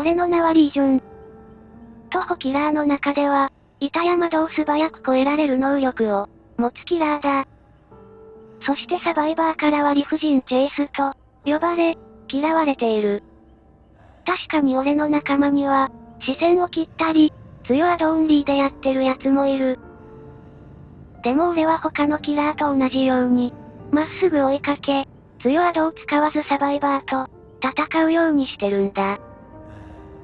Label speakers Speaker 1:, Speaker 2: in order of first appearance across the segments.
Speaker 1: 俺の名はリージョン。徒歩キラーの中では、板山道を素早く越えられる能力を、持つキラーだ。そしてサバイバーからは理不尽チェイスと、呼ばれ、嫌われている。確かに俺の仲間には、視線を切ったり、強アドオンリーでやってる奴もいる。でも俺は他のキラーと同じように、まっすぐ追いかけ、強アドを使わずサバイバーと、戦うようにしてるんだ。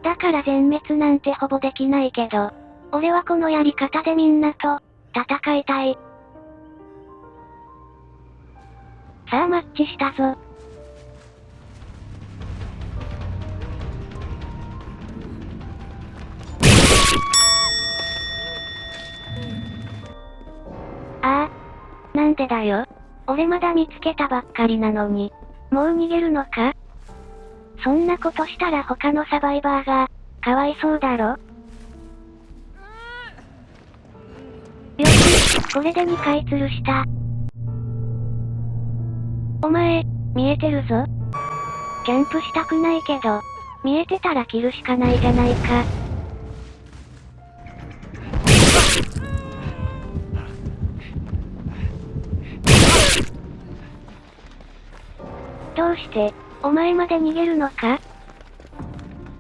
Speaker 1: だから全滅なんてほぼできないけど、俺はこのやり方でみんなと、戦いたい。さあマッチしたぞ。ああ。なんでだよ。俺まだ見つけたばっかりなのに。もう逃げるのか？そんなことしたら他のサバイバーが、かわいそうだろ？よし、これで2回吊るした。お前、見えてるぞ。キャンプしたくないけど、見えてたら切るしかないじゃないか。どうして、お前まで逃げるのか？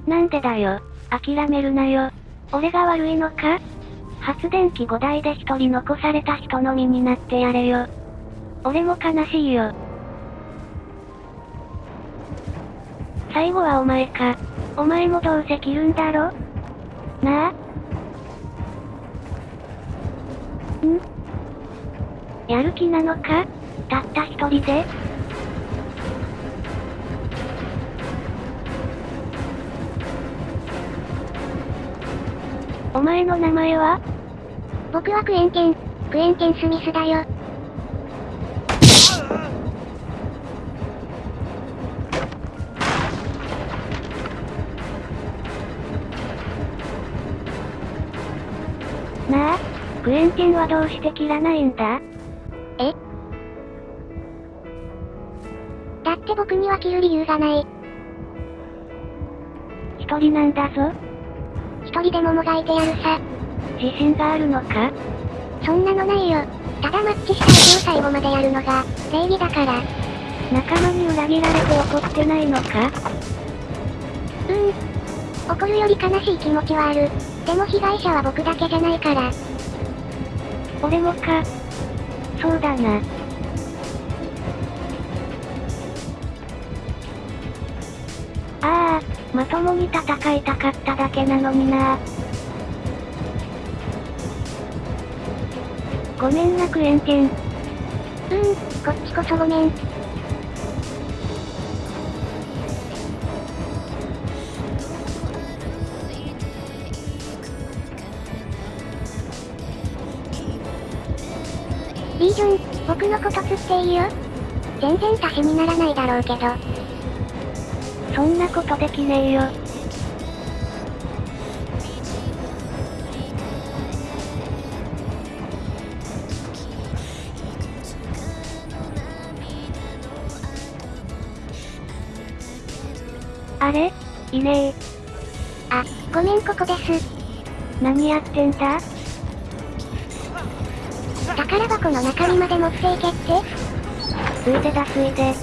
Speaker 1: なんでだよ。諦めるなよ。俺が悪いのか？発電機5台で一人残された人の身になってやれよ。俺も悲しいよ。最後はお前か。お前もどうせ切るんだろ？なあ？ん？やる気なのか？たった一人で？お前の名前は？
Speaker 2: 僕はクエンケン、クエンケン・スミスだよ。
Speaker 1: なあ、クエンティンはどうして切らないんだ？
Speaker 2: え？だって僕には切る理由がない。
Speaker 1: 一人なんだぞ。
Speaker 2: 一人でももがいてやるさ。
Speaker 1: 自信があるのか？
Speaker 2: そんなのないよ。ただマッチした相手を最後までやるのが、礼儀だから。
Speaker 1: 仲間に裏切られて怒ってないのか？
Speaker 2: うーん。怒るより悲しい気持ちはある。でも被害者は僕だけじゃないから。
Speaker 1: 俺もか。そうだな。ああ、まともに戦いたかっただけなのになごめんなクエンテン。う
Speaker 2: ん、こっちこそごめん。リージョン、僕のこと釣っていいよ全然足しにならないだろうけど。
Speaker 1: そんなことできねえよ。あれ？いねえ。
Speaker 2: あ、ごめんここです。
Speaker 1: 何やってんだ？
Speaker 2: 宝箱の中身まで持っていけって？
Speaker 1: ついでだついで。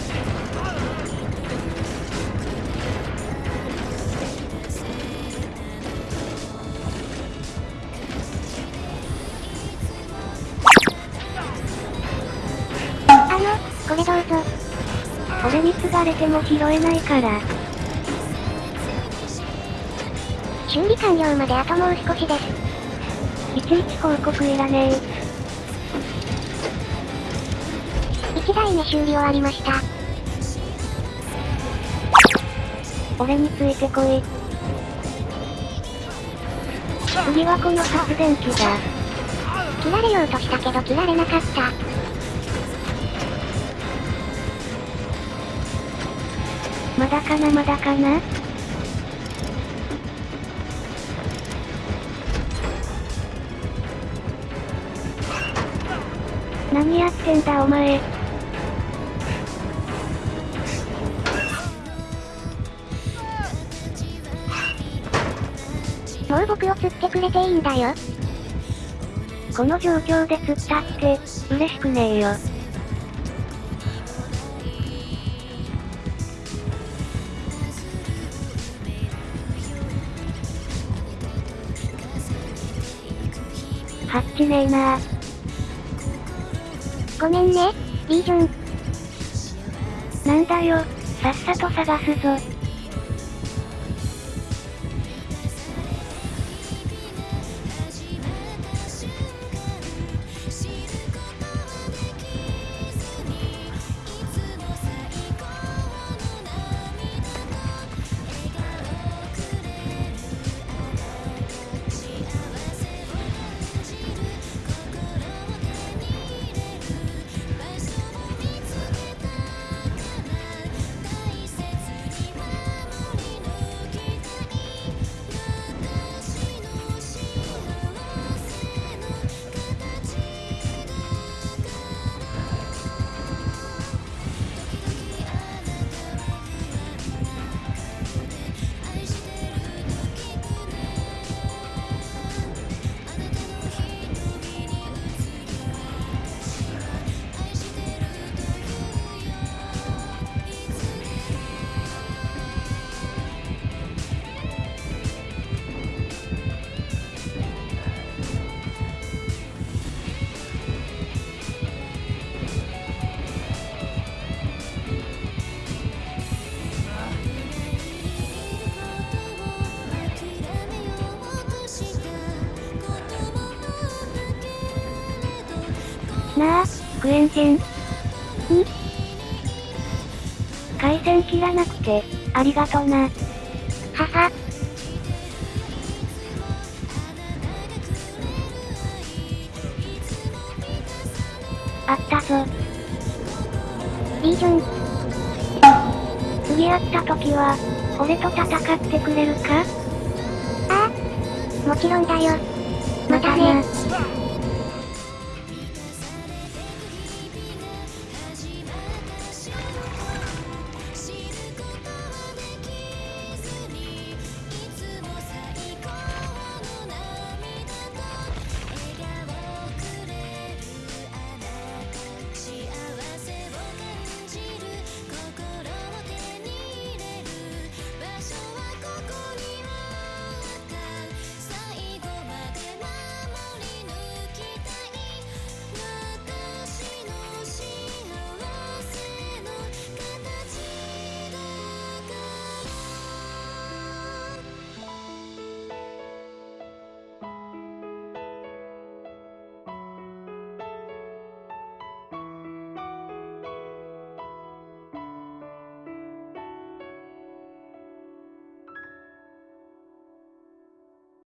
Speaker 1: に継がれても拾えないから。
Speaker 2: 修理完了まであともう少しです。
Speaker 1: いちいち報告いらねえ。
Speaker 2: 1台目修理終わりました。
Speaker 1: 俺についてこい。次はこの発電機だ。
Speaker 2: 切られようとしたけど切られなかった。
Speaker 1: まだかなまだかな？何やってんだお前。
Speaker 2: もう僕を釣ってくれていいんだよ。
Speaker 1: この状況で釣ったって、嬉しくねえよ。ハッチねえな
Speaker 2: ごめんね、リージョン。
Speaker 1: なんだよ、さっさと探すぞ。なあ、クエンジン。ん？回線切らなくて、ありがとな。
Speaker 2: はは。
Speaker 1: あったぞ。
Speaker 2: リージョン。
Speaker 1: 次会った時は、俺と戦ってくれるか？
Speaker 2: ああ。もちろんだよ。またね。